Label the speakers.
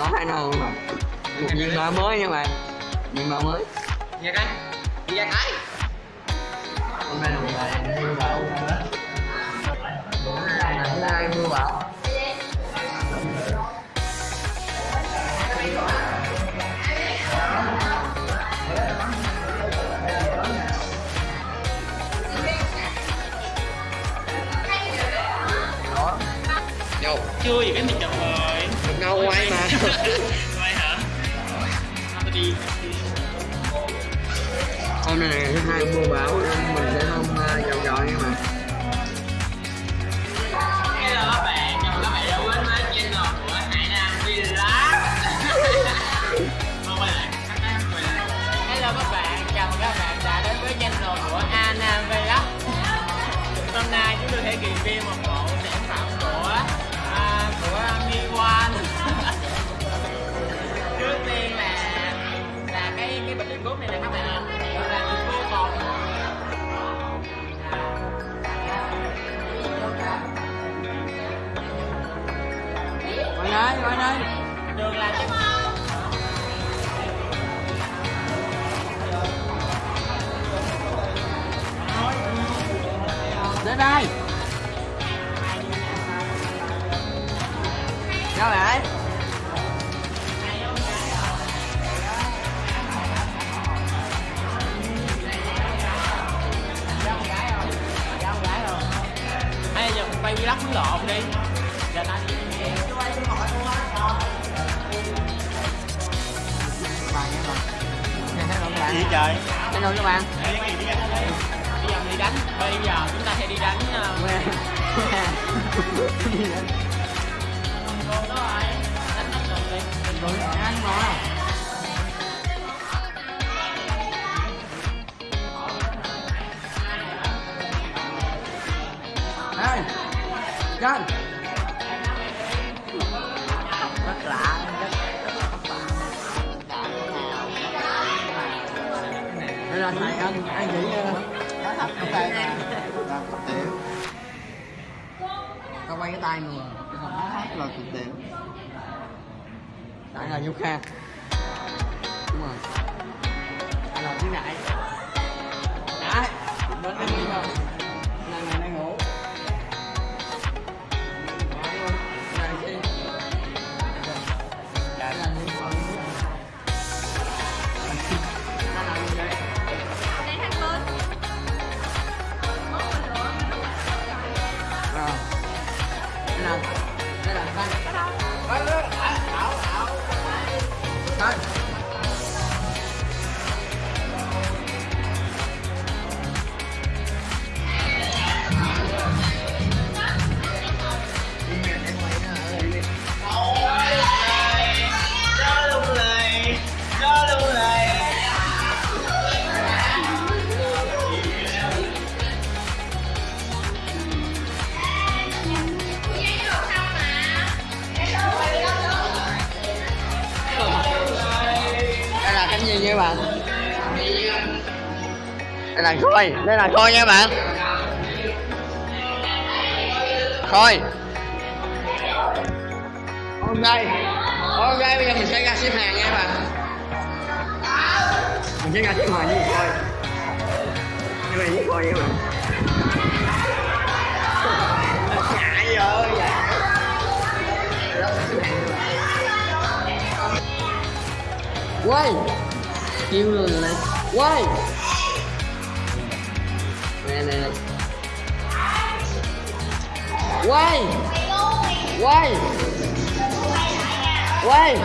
Speaker 1: có hai nồi mà một viên ba mới nha bạn? Viên ba mới.
Speaker 2: Nha cái Đi ra cái.
Speaker 1: Hôm nay là ngày mưa bão hôm nay mưa bão
Speaker 2: Chưa gì cái mình chụp rồi
Speaker 1: được đâu quay mà
Speaker 2: Quay hả? Thôi tôi đi
Speaker 1: hôm nay là ngày thứ hai mưa bão nên mình sẽ không
Speaker 2: đến
Speaker 1: đây. Sao vậy
Speaker 2: Hay giờ quay vlog muốn lộn đi. Giờ ta đi. Gì trời
Speaker 1: Hello các bạn
Speaker 2: đi đánh. Bây giờ chúng ta sẽ đi đánh ờ,
Speaker 1: Nghe
Speaker 2: Cô đó rồi Đánh đánh đường đi
Speaker 1: Rồi ăn mà Ê Chân Rất lạ Đây là thầy anh anh nó thấp trong tay mà là thấp tiểu Tao quay cái tay người nó hát là thực tiểu đại là Du Kha. Đây nha bạn. Đây là khôi đây là khôi nha bạn. Khôi. Ok ok bây giờ mình sẽ ra xếp hàng nha bạn. Mình sẽ ra xếp hàng với khôi như vậy với khôi nha bạn. Chạy rồi quay kêu luôn rồi này quay nè nè nè quay quay quay